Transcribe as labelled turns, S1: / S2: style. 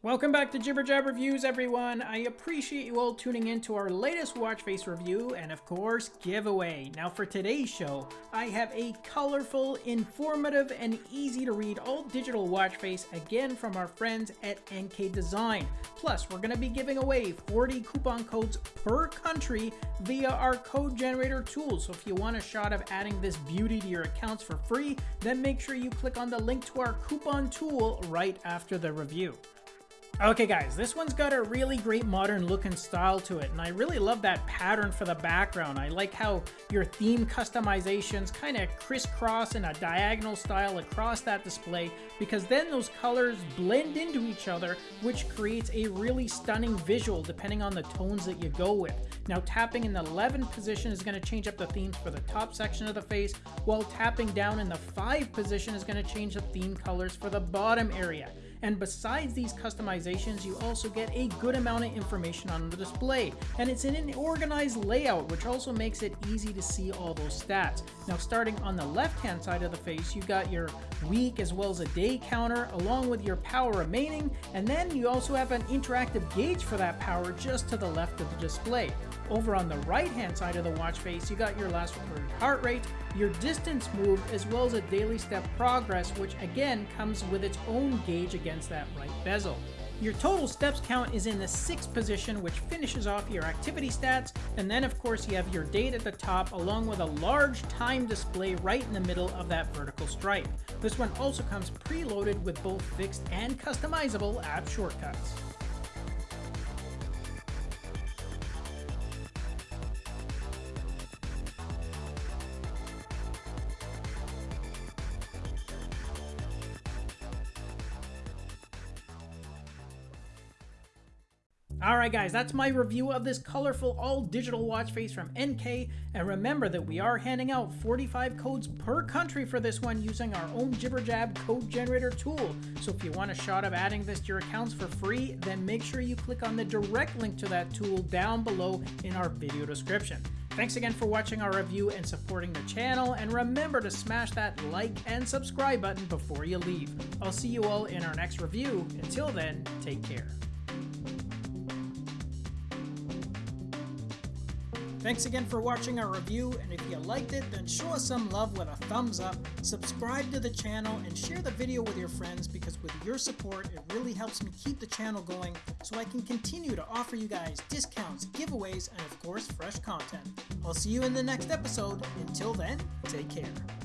S1: Welcome back to Jibber Jab Reviews, everyone. I appreciate you all tuning in to our latest watch face review and, of course, giveaway. Now, for today's show, I have a colorful, informative, and easy to read all digital watch face again from our friends at NK Design. Plus, we're going to be giving away 40 coupon codes per country via our code generator tool. So, if you want a shot of adding this beauty to your accounts for free, then make sure you click on the link to our coupon tool right after the review. Okay guys, this one's got a really great modern look and style to it, and I really love that pattern for the background. I like how your theme customizations kind of crisscross in a diagonal style across that display, because then those colors blend into each other, which creates a really stunning visual depending on the tones that you go with. Now tapping in the 11 position is going to change up the themes for the top section of the face, while tapping down in the 5 position is going to change the theme colors for the bottom area. And besides these customizations, you also get a good amount of information on the display. And it's in an organized layout, which also makes it easy to see all those stats. Now starting on the left hand side of the face, you got your week as well as a day counter, along with your power remaining. And then you also have an interactive gauge for that power just to the left of the display. Over on the right hand side of the watch face, you got your last recorded heart rate, your distance moved, as well as a daily step progress, which again comes with its own gauge against that right bezel. Your total steps count is in the 6th position, which finishes off your activity stats, and then of course you have your date at the top, along with a large time display right in the middle of that vertical stripe. This one also comes preloaded with both fixed and customizable app shortcuts. Alright guys, that's my review of this colorful all digital watch face from NK, and remember that we are handing out 45 codes per country for this one using our own JibberJab code generator tool. So if you want a shot of adding this to your accounts for free, then make sure you click on the direct link to that tool down below in our video description. Thanks again for watching our review and supporting the channel, and remember to smash that like and subscribe button before you leave. I'll see you all in our next review. Until then, take care. Thanks again for watching our review, and if you liked it, then show us some love with a thumbs up, subscribe to the channel, and share the video with your friends because with your support, it really helps me keep the channel going so I can continue to offer you guys discounts, giveaways, and of course, fresh content. I'll see you in the next episode. Until then, take care.